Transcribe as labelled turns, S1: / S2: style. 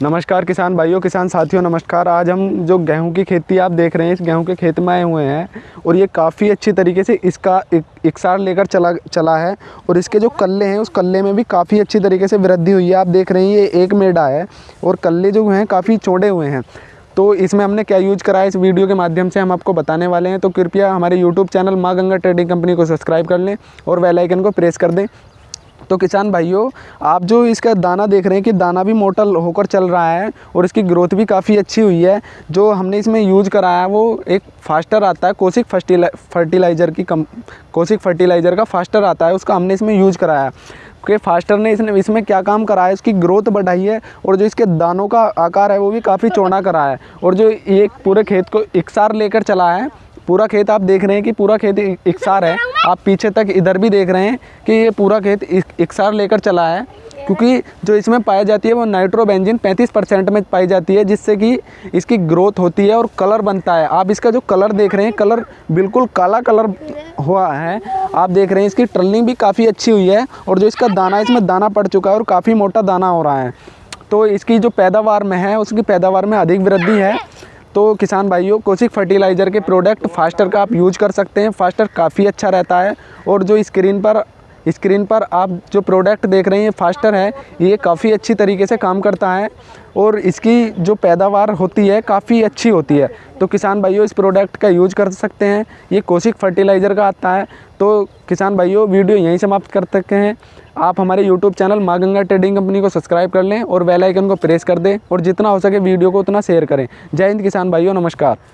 S1: नमस्कार किसान भाइयों, किसान साथियों, नमस्कार। आज हम जो गेहूँ की खेती आप देख रहे हैं, इस गेहूँ के खेत में आए हुए हैं और ये काफ़ी अच्छी तरीके से इसका एक इकसार लेकर चला चला है और इसके जो कल्ले हैं, उस कल्ले में भी काफ़ी अच्छी तरीके से वृद्धि हुई है। आप देख रहे हैं, ये एक मेडा है और कल्ले जो हैं, काफ़ी चौड़े हुए हैं। तो इसमें हमने क्या यूज़ करा है, इस वीडियो के माध्यम से हम आपको बताने वाले हैं। तो कृपया हमारे YouTube channel Maa Ganga trading company को सब्सक्राइब कर लें और वेलाइकन को प्रेस कर दें। तो किसान भाइयों, आप जो इसका दाना देख रहे हैं कि दाना भी मोटल होकर चल रहा है और इसकी ग्रोथ भी काफ़ी अच्छी हुई है। जो हमने इसमें यूज़ कराया है वो एक फास्टर आता है कोसिक फर्टिलाइज़र की कम कोसिक फर्टिलाइज़र का फास्टर आता है, उसका हमने इसमें यूज़ कराया। कि फास्टर ने इसने, इसमें क्या काम करा है? इसकी ग्रोथ बढ़ाई है और जो इसके दानों का आकार है वो भी काफ़ी चौड़ा करा है। और जो ये पूरे खेत को इकसार लेकर चला है, पूरा खेत आप देख रहे हैं कि पूरा खेत इकसार है। आप पीछे तक इधर भी देख रहे हैं कि ये पूरा खेत इकसार लेकर चला है। क्योंकि जो इसमें पाई जाती है वो नाइट्रोबेंजिन 35 परसेंट में पाई जाती है, जिससे कि इसकी ग्रोथ होती है और कलर बनता है। आप इसका जो कलर देख रहे हैं, कलर बिल्कुल काला कलर हुआ है। आप देख रहे हैं, इसकी ट्रलिंग भी काफ़ी अच्छी हुई है और जो इसका दाना इसमें दाना पड़ चुका है और काफ़ी मोटा दाना हो रहा है। तो इसकी जो पैदावार में है, उसकी पैदावार में अधिक वृद्धि है। तो किसान भाइयों, कोशिक फर्टिलाइज़र के प्रोडक्ट फास्टर का आप यूज़ कर सकते हैं। फास्टर काफ़ी अच्छा रहता है और जो स्क्रीन पर स्क्रीन पर आप जो प्रोडक्ट देख रहे हैं फास्टर है, ये काफ़ी अच्छी तरीके से काम करता है और इसकी जो पैदावार होती है, काफ़ी अच्छी होती है। तो किसान भाइयों, इस प्रोडक्ट का यूज़ कर सकते हैं। ये कोशिक फर्टिलाइज़र का आता है। तो किसान भाइयों, वीडियो यहीं समाप्त कर सकते हैं। आप हमारे YouTube channel Maa Ganga trading company को सब्सक्राइब कर लें और बेल आइकन को प्रेस कर दें और जितना हो सके वीडियो को उतना शेयर करें। जय हिंद किसान भाइयों, नमस्कार।